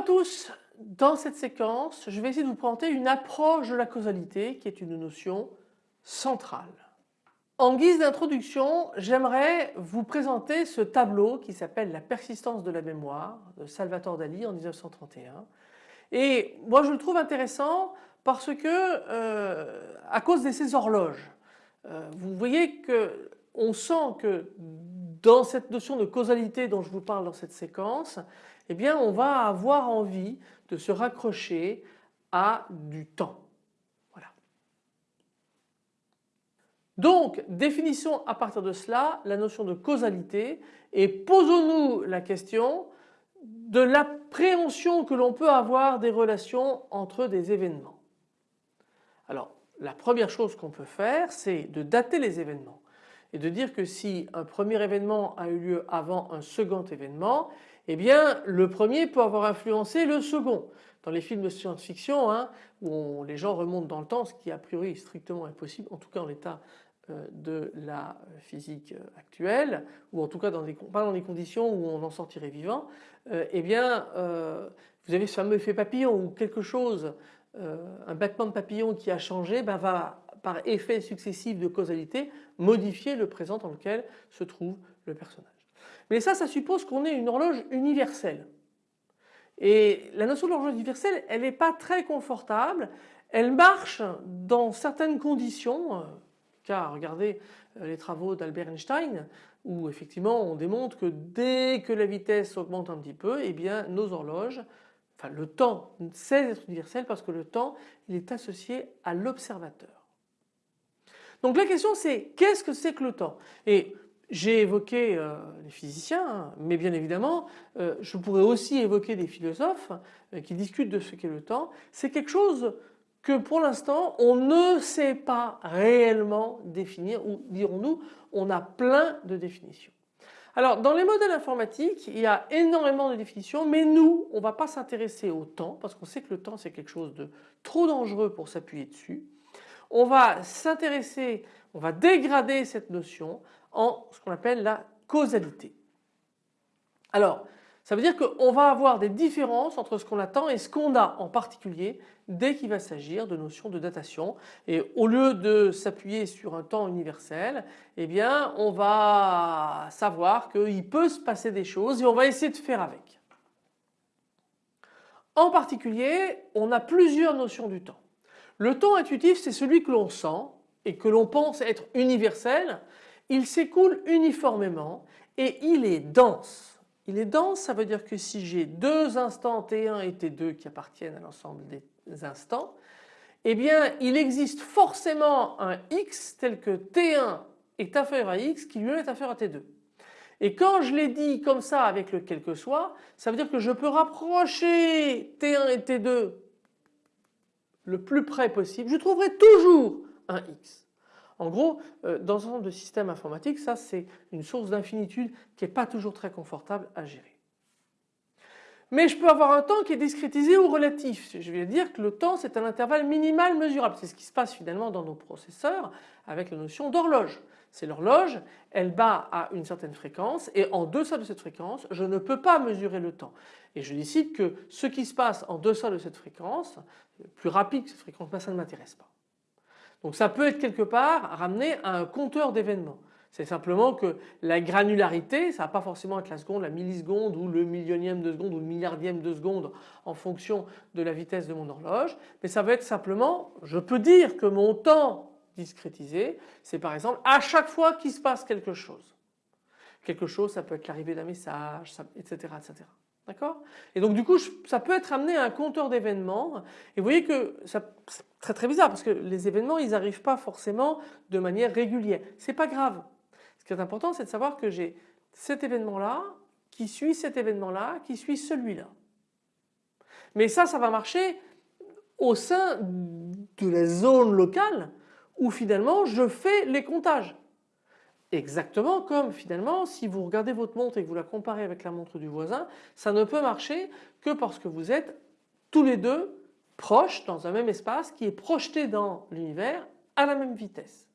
à tous, dans cette séquence je vais essayer de vous présenter une approche de la causalité qui est une notion centrale. En guise d'introduction j'aimerais vous présenter ce tableau qui s'appelle La persistance de la mémoire de Salvatore Dali en 1931 et moi je le trouve intéressant parce que euh, à cause de ces horloges. Euh, vous voyez que on sent que dans cette notion de causalité dont je vous parle dans cette séquence, eh bien on va avoir envie de se raccrocher à du temps. Voilà. Donc définissons à partir de cela la notion de causalité et posons-nous la question de l'appréhension que l'on peut avoir des relations entre des événements. Alors la première chose qu'on peut faire c'est de dater les événements et de dire que si un premier événement a eu lieu avant un second événement, eh bien le premier peut avoir influencé le second. Dans les films de science-fiction hein, où les gens remontent dans le temps, ce qui a priori est strictement impossible, en tout cas en l'état euh, de la physique actuelle, ou en tout cas dans pas dans les conditions où on en sortirait vivant, euh, eh bien euh, vous avez ce fameux effet papillon où quelque chose, un battement de papillon qui a changé ben, va par effet successif de causalité modifier le présent dans lequel se trouve le personnage. Mais ça, ça suppose qu'on ait une horloge universelle. Et la notion d'horloge universelle, elle n'est pas très confortable. Elle marche dans certaines conditions, car regardez euh, les travaux d'Albert Einstein, où effectivement on démontre que dès que la vitesse augmente un petit peu, eh bien nos horloges, enfin le temps cesse d'être universel parce que le temps il est associé à l'observateur. Donc la question c'est qu'est-ce que c'est que le temps? J'ai évoqué euh, les physiciens, hein, mais bien évidemment euh, je pourrais aussi évoquer des philosophes euh, qui discutent de ce qu'est le temps. C'est quelque chose que pour l'instant on ne sait pas réellement définir ou dirons-nous on a plein de définitions. Alors dans les modèles informatiques il y a énormément de définitions mais nous on ne va pas s'intéresser au temps parce qu'on sait que le temps c'est quelque chose de trop dangereux pour s'appuyer dessus on va s'intéresser, on va dégrader cette notion en ce qu'on appelle la causalité. Alors ça veut dire qu'on va avoir des différences entre ce qu'on attend et ce qu'on a en particulier dès qu'il va s'agir de notions de datation et au lieu de s'appuyer sur un temps universel eh bien on va savoir qu'il peut se passer des choses et on va essayer de faire avec. En particulier on a plusieurs notions du temps. Le temps intuitif c'est celui que l'on sent et que l'on pense être universel. Il s'écoule uniformément et il est dense. Il est dense, ça veut dire que si j'ai deux instants T1 et T2 qui appartiennent à l'ensemble des instants, eh bien il existe forcément un X tel que T1 est inférieur à X qui lui est inférieur à T2. Et quand je l'ai dit comme ça avec le quel que soit, ça veut dire que je peux rapprocher T1 et T2 le plus près possible, je trouverai toujours un x. En gros, euh, dans un ensemble de systèmes informatiques, ça c'est une source d'infinitude qui n'est pas toujours très confortable à gérer. Mais je peux avoir un temps qui est discrétisé ou relatif. Je vais dire que le temps c'est un intervalle minimal mesurable. C'est ce qui se passe finalement dans nos processeurs avec la notion d'horloge. C'est l'horloge, elle bat à une certaine fréquence et en deçà de cette fréquence je ne peux pas mesurer le temps. Et je décide que ce qui se passe en deçà de cette fréquence, plus rapide que cette fréquence, ben, ça ne m'intéresse pas. Donc ça peut être quelque part ramené à un compteur d'événements. C'est simplement que la granularité, ça va pas forcément être la seconde, la milliseconde ou le millionième de seconde ou le milliardième de seconde en fonction de la vitesse de mon horloge, mais ça va être simplement, je peux dire que mon temps discrétisé, c'est par exemple à chaque fois qu'il se passe quelque chose. Quelque chose, ça peut être l'arrivée d'un message, etc., etc. Et donc du coup ça peut être amené à un compteur d'événements et vous voyez que c'est très très bizarre parce que les événements ils n'arrivent pas forcément de manière régulière. C'est pas grave. Ce qui est important c'est de savoir que j'ai cet événement là qui suit cet événement là qui suit celui-là. Mais ça ça va marcher au sein de la zone locale où finalement je fais les comptages. Exactement comme finalement si vous regardez votre montre et que vous la comparez avec la montre du voisin, ça ne peut marcher que parce que vous êtes tous les deux proches dans un même espace qui est projeté dans l'univers à la même vitesse.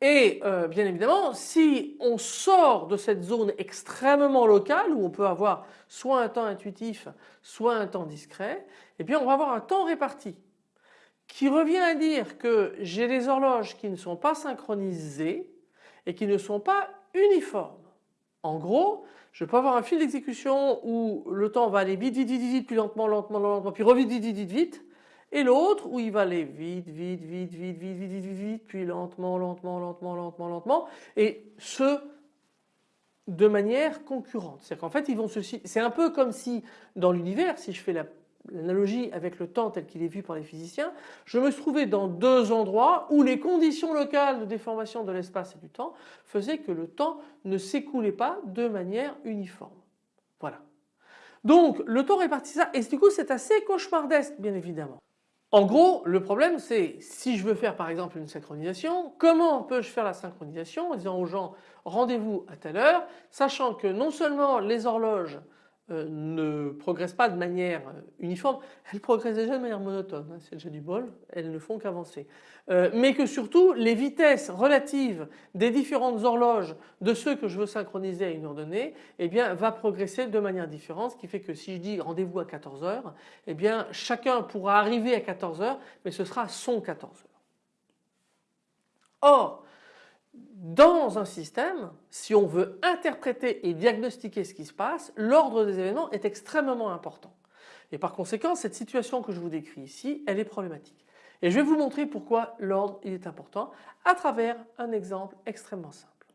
Et euh, bien évidemment, si on sort de cette zone extrêmement locale où on peut avoir soit un temps intuitif, soit un temps discret, eh bien on va avoir un temps réparti qui revient à dire que j'ai des horloges qui ne sont pas synchronisées et qui ne sont pas uniformes. En gros, je peux avoir un fil d'exécution où le temps va aller vite, vite, vite, vite, puis lentement, lentement, lentement, puis revite, vite, vite, vite, vite, et l'autre où il va aller vite, vite, vite, vite, vite, vite, vite, vite, puis lentement, lentement, lentement, lentement, lentement, et ce de manière concurrente. C'est-à-dire qu'en fait ils vont se, c'est un peu comme si dans l'univers, si je fais la l'analogie avec le temps tel qu'il est vu par les physiciens, je me trouvais dans deux endroits où les conditions locales de déformation de l'espace et du temps faisaient que le temps ne s'écoulait pas de manière uniforme. Voilà. Donc le temps répartit ça et du coup c'est assez cauchemardesque bien évidemment. En gros, le problème c'est si je veux faire par exemple une synchronisation, comment peux-je faire la synchronisation en disant aux gens rendez-vous à telle heure, sachant que non seulement les horloges ne progressent pas de manière euh, uniforme, elles progressent déjà de manière monotone, hein, c'est déjà du bol, elles ne font qu'avancer. Euh, mais que surtout les vitesses relatives des différentes horloges de ceux que je veux synchroniser à une heure donnée, eh bien va progresser de manière différente, ce qui fait que si je dis rendez-vous à 14 heures, eh bien chacun pourra arriver à 14 heures, mais ce sera son 14 heures. Or, dans un système, si on veut interpréter et diagnostiquer ce qui se passe, l'ordre des événements est extrêmement important. Et par conséquent, cette situation que je vous décris ici, elle est problématique. Et je vais vous montrer pourquoi l'ordre est important à travers un exemple extrêmement simple.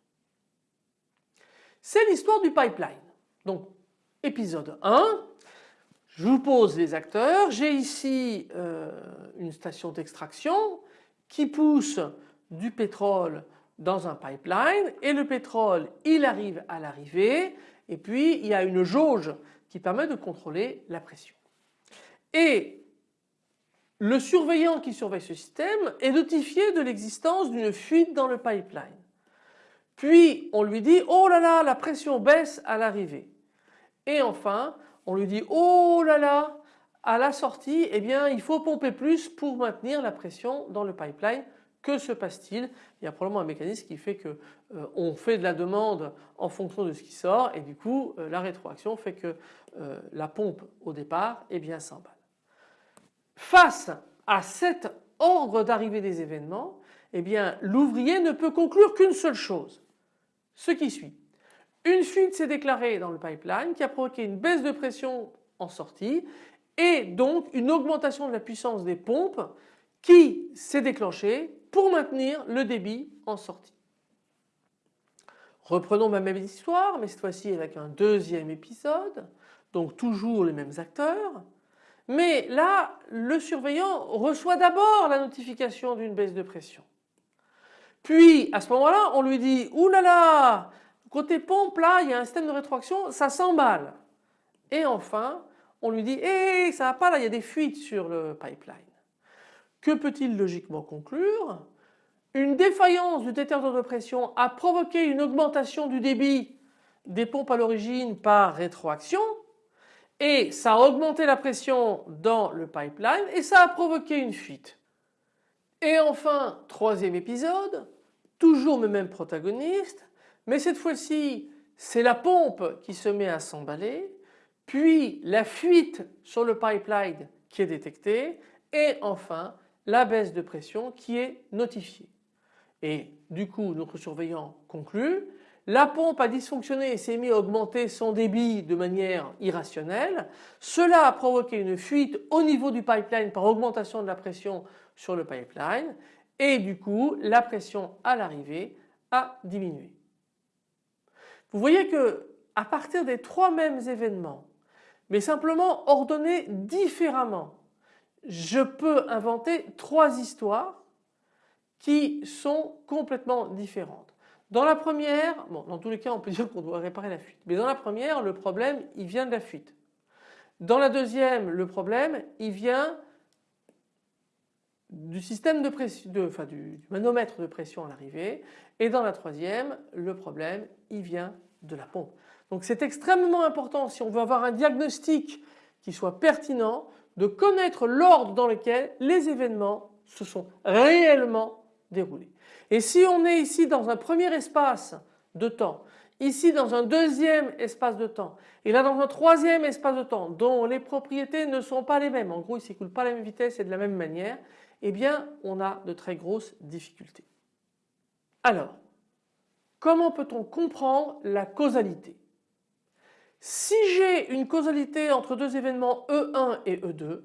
C'est l'histoire du pipeline. Donc épisode 1, je vous pose les acteurs, j'ai ici euh, une station d'extraction qui pousse du pétrole dans un pipeline et le pétrole il arrive à l'arrivée et puis il y a une jauge qui permet de contrôler la pression. Et le surveillant qui surveille ce système est notifié de l'existence d'une fuite dans le pipeline. Puis on lui dit oh là là la pression baisse à l'arrivée. Et enfin on lui dit oh là là à la sortie eh bien il faut pomper plus pour maintenir la pression dans le pipeline que se passe-t-il? Il y a probablement un mécanisme qui fait que euh, on fait de la demande en fonction de ce qui sort et du coup euh, la rétroaction fait que euh, la pompe au départ est bien s'emballe. Face à cet ordre d'arrivée des événements, eh bien l'ouvrier ne peut conclure qu'une seule chose, ce qui suit. Une fuite s'est déclarée dans le pipeline qui a provoqué une baisse de pression en sortie et donc une augmentation de la puissance des pompes qui s'est déclenchée pour maintenir le débit en sortie. Reprenons ma même histoire mais cette fois-ci avec un deuxième épisode donc toujours les mêmes acteurs mais là le surveillant reçoit d'abord la notification d'une baisse de pression. Puis à ce moment-là on lui dit oulala côté pompe là il y a un système de rétroaction ça s'emballe et enfin on lui dit hé ça va pas là il y a des fuites sur le pipeline. Que peut-il logiquement conclure? Une défaillance du détecteur de pression a provoqué une augmentation du débit des pompes à l'origine par rétroaction et ça a augmenté la pression dans le pipeline et ça a provoqué une fuite. Et enfin, troisième épisode, toujours le même protagoniste, mais cette fois-ci c'est la pompe qui se met à s'emballer, puis la fuite sur le pipeline qui est détectée et enfin la baisse de pression qui est notifiée. Et du coup notre surveillant conclut la pompe a dysfonctionné et s'est mis à augmenter son débit de manière irrationnelle. Cela a provoqué une fuite au niveau du pipeline par augmentation de la pression sur le pipeline et du coup la pression à l'arrivée a diminué. Vous voyez que à partir des trois mêmes événements mais simplement ordonnés différemment je peux inventer trois histoires qui sont complètement différentes. Dans la première, dans tous les cas on peut dire qu'on doit réparer la fuite, mais dans la première le problème il vient de la fuite. Dans la deuxième le problème il vient du système de pression, enfin du, du manomètre de pression à l'arrivée et dans la troisième le problème il vient de la pompe. Donc c'est extrêmement important si on veut avoir un diagnostic qui soit pertinent de connaître l'ordre dans lequel les événements se sont réellement déroulés. Et si on est ici dans un premier espace de temps, ici dans un deuxième espace de temps et là dans un troisième espace de temps dont les propriétés ne sont pas les mêmes, en gros ils ne s'écoulent pas à la même vitesse et de la même manière, eh bien on a de très grosses difficultés. Alors, comment peut-on comprendre la causalité? Si j'ai une causalité entre deux événements E1 et E2,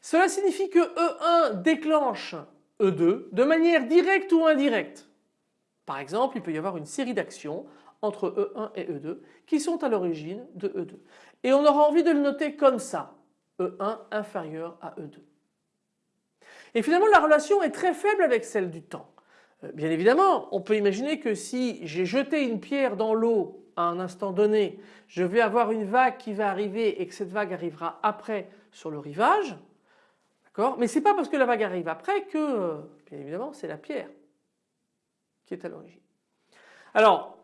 cela signifie que E1 déclenche E2 de manière directe ou indirecte. Par exemple, il peut y avoir une série d'actions entre E1 et E2 qui sont à l'origine de E2. Et on aura envie de le noter comme ça, E1 inférieur à E2. Et finalement la relation est très faible avec celle du temps. Euh, bien évidemment, on peut imaginer que si j'ai jeté une pierre dans l'eau à un instant donné, je vais avoir une vague qui va arriver et que cette vague arrivera après sur le rivage. D'accord? Mais ce n'est pas parce que la vague arrive après que, euh, bien évidemment, c'est la pierre qui est à l'origine. Alors,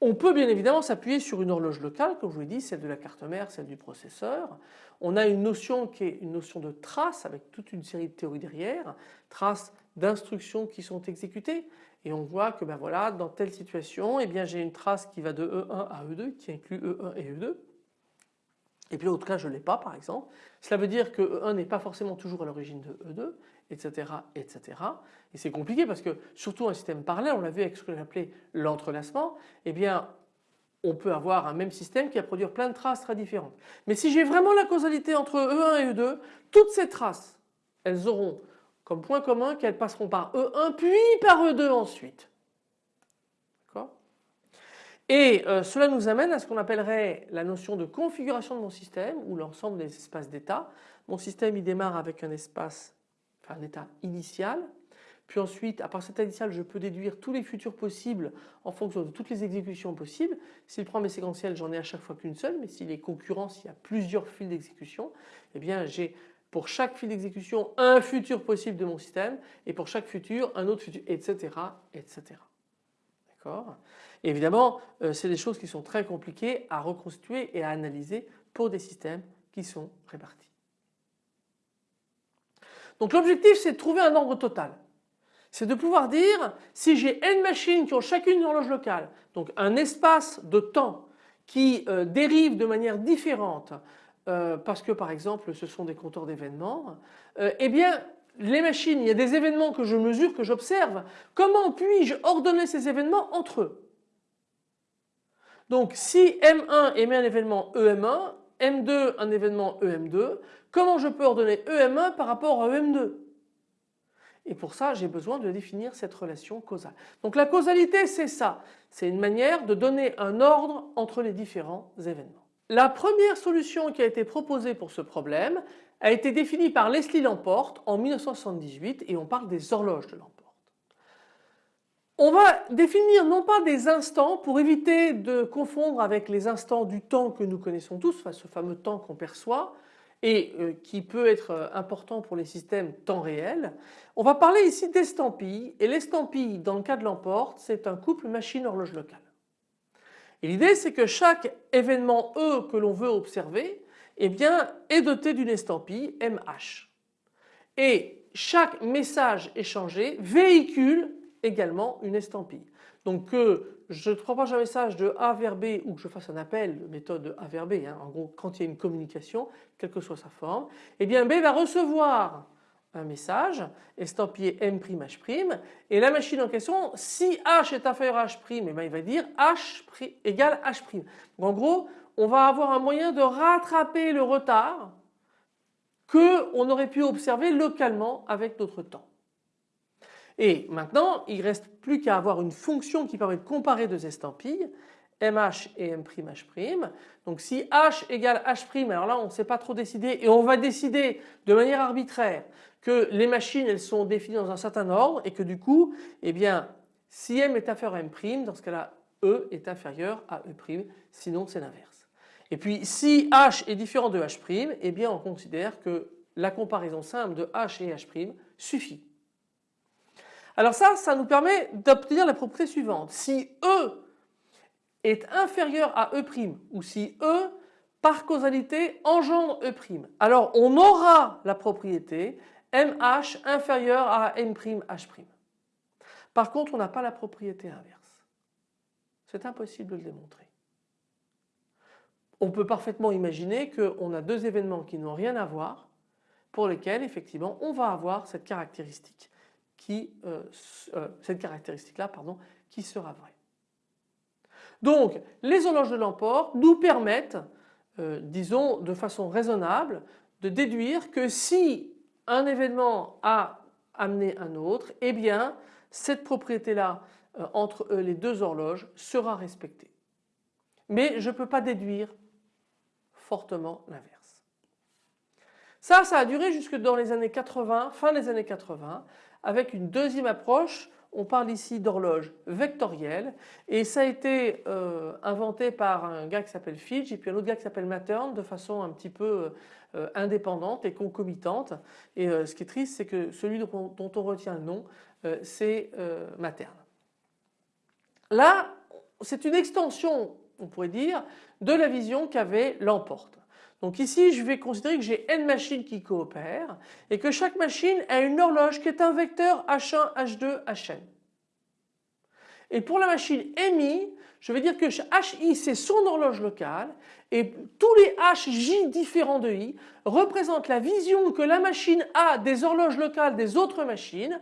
on peut bien évidemment s'appuyer sur une horloge locale, comme je vous l'ai dit, celle de la carte mère, celle du processeur. On a une notion qui est une notion de trace avec toute une série de théories derrière, traces d'instructions qui sont exécutées. Et on voit que ben voilà, dans telle situation, eh j'ai une trace qui va de E1 à E2, qui inclut E1 et E2. Et puis l'autre cas je ne l'ai pas par exemple. Cela veut dire que E1 n'est pas forcément toujours à l'origine de E2, etc. etc. Et c'est compliqué parce que surtout un système parallèle, on l'a vu avec ce que j'appelais l'entrelacement, eh bien on peut avoir un même système qui va produire plein de traces très différentes. Mais si j'ai vraiment la causalité entre E1 et E2, toutes ces traces, elles auront comme point commun qu'elles passeront par E1 puis par E2 ensuite. Et euh, cela nous amène à ce qu'on appellerait la notion de configuration de mon système ou l'ensemble des espaces d'état. Mon système il démarre avec un espace, enfin un état initial. Puis ensuite, à part cet état initial, je peux déduire tous les futurs possibles en fonction de toutes les exécutions possibles. S'il prend mes séquentiels, j'en ai à chaque fois qu'une seule, mais s'il est concurrent, s'il y a plusieurs fils d'exécution, eh bien j'ai pour chaque fil d'exécution un futur possible de mon système et pour chaque futur un autre futur, etc. etc. D'accord? Évidemment, euh, c'est des choses qui sont très compliquées à reconstituer et à analyser pour des systèmes qui sont répartis. Donc l'objectif c'est de trouver un nombre total. C'est de pouvoir dire si j'ai n machines qui ont chacune une horloge locale, donc un espace de temps qui euh, dérive de manière différente euh, parce que par exemple ce sont des compteurs d'événements, eh bien les machines, il y a des événements que je mesure, que j'observe. Comment puis-je ordonner ces événements entre eux? Donc si M1 émet un événement EM1, M2 un événement EM2, comment je peux ordonner EM1 par rapport à EM2 et pour ça j'ai besoin de définir cette relation causale. Donc la causalité c'est ça, c'est une manière de donner un ordre entre les différents événements. La première solution qui a été proposée pour ce problème a été définie par Leslie Lamporte en 1978 et on parle des horloges de Lamporte. On va définir non pas des instants pour éviter de confondre avec les instants du temps que nous connaissons tous, ce fameux temps qu'on perçoit et euh, qui peut être euh, important pour les systèmes temps réel. On va parler ici d'estampilles et l'estampille dans le cas de l'emporte c'est un couple machine-horloge locale. Et l'idée c'est que chaque événement E que l'on veut observer eh est doté d'une estampille MH. Et chaque message échangé véhicule également une estampille. Donc que je propage un message de A vers B ou que je fasse un appel, méthode de A vers B, hein, en gros quand il y a une communication, quelle que soit sa forme, eh bien B va recevoir un message estampillé M'H' et la machine en question, si H est inférieur à H', eh bien il va dire H égale H'. Donc en gros, on va avoir un moyen de rattraper le retard que on aurait pu observer localement avec notre temps. Et maintenant, il ne reste plus qu'à avoir une fonction qui permet de comparer deux estampilles, MH et M'H'. Donc si H égale H', alors là on ne sait pas trop décider et on va décider de manière arbitraire que les machines elles sont définies dans un certain ordre et que du coup, eh bien, si M est inférieur à M', dans ce cas-là, E est inférieur à E', sinon c'est l'inverse. Et puis si H est différent de H', eh bien on considère que la comparaison simple de H et H' suffit. Alors ça, ça nous permet d'obtenir la propriété suivante. Si E est inférieur à E' ou si E par causalité engendre E', alors on aura la propriété MH inférieur à M'H'. Par contre, on n'a pas la propriété inverse. C'est impossible de le démontrer. On peut parfaitement imaginer qu'on a deux événements qui n'ont rien à voir pour lesquels effectivement on va avoir cette caractéristique qui, euh, euh, cette caractéristique là pardon, qui sera vraie. Donc les horloges de l'emport nous permettent euh, disons de façon raisonnable de déduire que si un événement a amené un autre, eh bien cette propriété là entre les deux horloges sera respectée. Mais je ne peux pas déduire fortement l'inverse. Ça, ça a duré jusque dans les années 80, fin des années 80, avec une deuxième approche. On parle ici d'horloge vectorielle et ça a été euh, inventé par un gars qui s'appelle Fitch et puis un autre gars qui s'appelle Mattern de façon un petit peu euh, indépendante et concomitante. Et euh, ce qui est triste, c'est que celui dont, on retient le nom, c'est Mattern. Là, c'est une extension on pourrait dire, de la vision qu'avait l'emporte. Donc ici je vais considérer que j'ai n machines qui coopèrent et que chaque machine a une horloge qui est un vecteur H1, H2, Hn. Et pour la machine MI, je vais dire que HI c'est son horloge locale et tous les HJ différents de I représentent la vision que la machine a des horloges locales des autres machines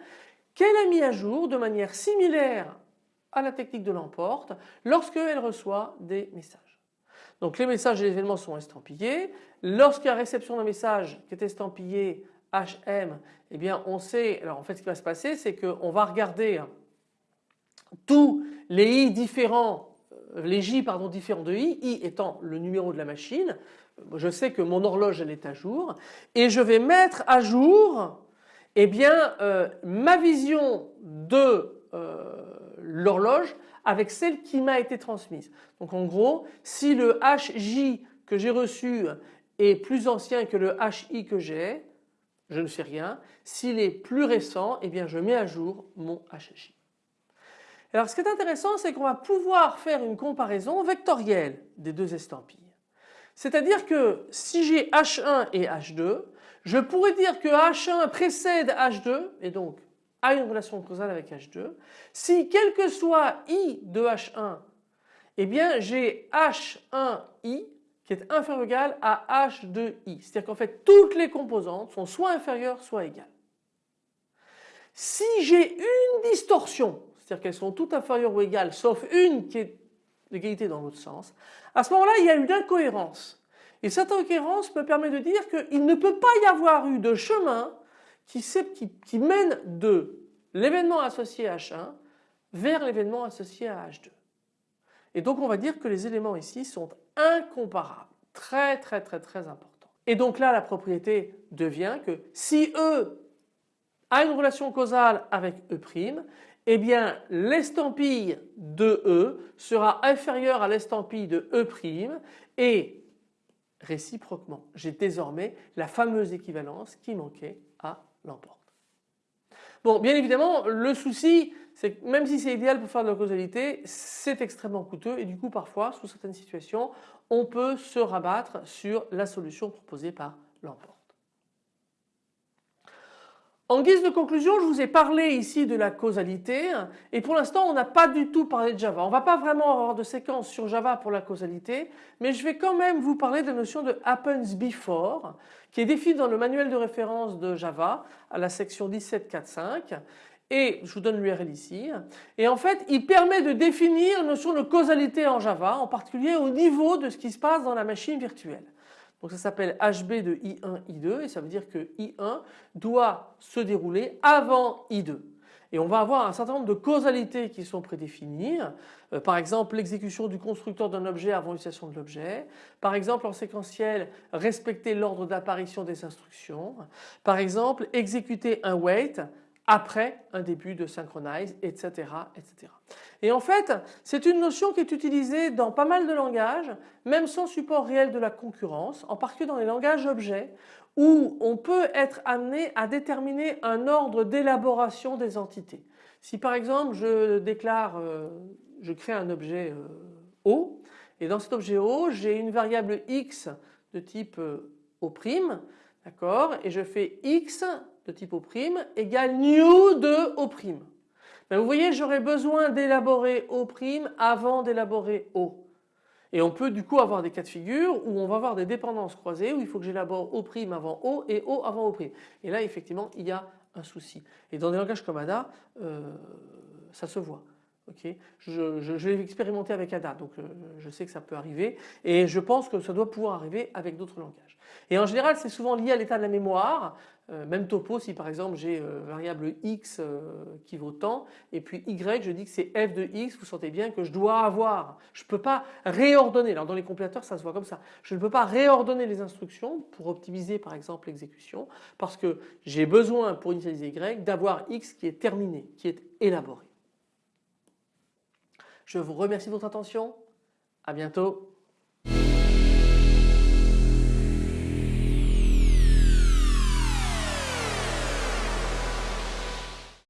qu'elle a mis à jour de manière similaire à la technique de l'emporte lorsqu'elle reçoit des messages. Donc les messages et les événements sont estampillés. Lorsqu'il y a réception d'un message qui est estampillé HM, eh bien on sait, alors en fait ce qui va se passer c'est qu'on va regarder tous les I différents, euh, les J pardon différents de I, I étant le numéro de la machine, je sais que mon horloge elle est à jour et je vais mettre à jour eh bien euh, ma vision de euh, l'horloge avec celle qui m'a été transmise. Donc en gros, si le HJ que j'ai reçu est plus ancien que le HI que j'ai, je ne fais rien. S'il est plus récent, eh bien je mets à jour mon HJ. Alors ce qui est intéressant, c'est qu'on va pouvoir faire une comparaison vectorielle des deux estampilles. C'est-à-dire que si j'ai H1 et H2, je pourrais dire que H1 précède H2 et donc a une relation causale avec H2. Si quel que soit I de H1, eh bien j'ai H1I qui est inférieur ou égal à H2I. C'est-à-dire qu'en fait toutes les composantes sont soit inférieures soit égales. Si j'ai une distorsion, c'est-à-dire qu'elles sont toutes inférieures ou égales sauf une qui est l'égalité dans l'autre sens, à ce moment-là il y a une incohérence. Et cette incohérence me permet de dire qu'il ne peut pas y avoir eu de chemin qui, mène de l'événement associé à H1 vers l'événement associé à H2. Et donc on va dire que les éléments ici sont incomparables, très très très très importants. Et donc là la propriété devient que si E a une relation causale avec E', eh bien l'estampille de E sera inférieure à l'estampille de E' et réciproquement j'ai désormais la fameuse équivalence qui manquait à l'emporte. Bon bien évidemment le souci c'est que même si c'est idéal pour faire de la causalité c'est extrêmement coûteux et du coup parfois sous certaines situations on peut se rabattre sur la solution proposée par l'emporte. En guise de conclusion, je vous ai parlé ici de la causalité et pour l'instant on n'a pas du tout parlé de Java. On ne va pas vraiment avoir de séquence sur Java pour la causalité mais je vais quand même vous parler de la notion de happens before qui est définie dans le manuel de référence de Java à la section 17.4.5 et je vous donne l'URL ici et en fait il permet de définir la notion de causalité en Java en particulier au niveau de ce qui se passe dans la machine virtuelle. Donc ça s'appelle HB de I1, I2 et ça veut dire que I1 doit se dérouler avant I2. Et on va avoir un certain nombre de causalités qui sont prédéfinies. Euh, par exemple l'exécution du constructeur d'un objet avant l'utilisation de l'objet. Par exemple en séquentiel respecter l'ordre d'apparition des instructions. Par exemple exécuter un wait après un début de synchronize, etc. etc. Et en fait, c'est une notion qui est utilisée dans pas mal de langages, même sans support réel de la concurrence, en particulier dans les langages objets, où on peut être amené à déterminer un ordre d'élaboration des entités. Si par exemple je déclare, euh, je crée un objet euh, O, et dans cet objet O, j'ai une variable x de type euh, O', d'accord, et je fais x de type O' égale new de O'. ben, Vous voyez j'aurais besoin d'élaborer O' avant d'élaborer O. Et on peut du coup avoir des cas de figure où on va avoir des dépendances croisées où il faut que j'élabore O' avant O et O avant O'. Et là effectivement il y a un souci. Et dans des langages comme ADA, euh, ça se voit. Je, je, l'ai expérimenté avec ADA donc euh, je sais que ça peut arriver et je pense que ça doit pouvoir arriver avec d'autres langages. Et en général c'est souvent lié à l'état de la mémoire. Euh, même topo si par exemple j'ai euh, variable x qui vaut tant et puis y je dis que c'est f de x vous sentez bien que je dois avoir. Je ne peux pas réordonner. Alors dans les compilateurs ça se voit comme ça. Je ne peux pas réordonner les instructions pour optimiser par exemple l'exécution parce que j'ai besoin pour initialiser y d'avoir x qui est terminé qui est élaboré. Je vous remercie de votre attention à bientôt.